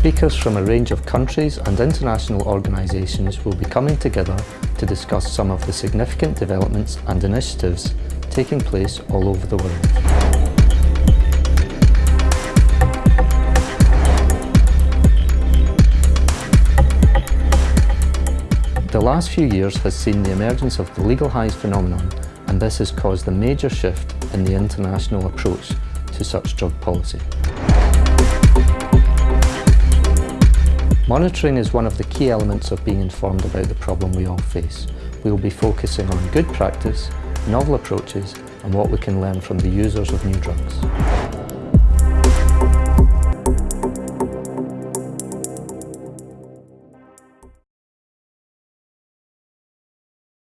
Speakers from a range of countries and international organisations will be coming together to discuss some of the significant developments and initiatives taking place all over the world. The last few years has seen the emergence of the legal highs phenomenon and this has caused a major shift in the international approach to such drug policy. Monitoring is one of the key elements of being informed about the problem we all face. We will be focusing on good practice, novel approaches and what we can learn from the users of new drugs.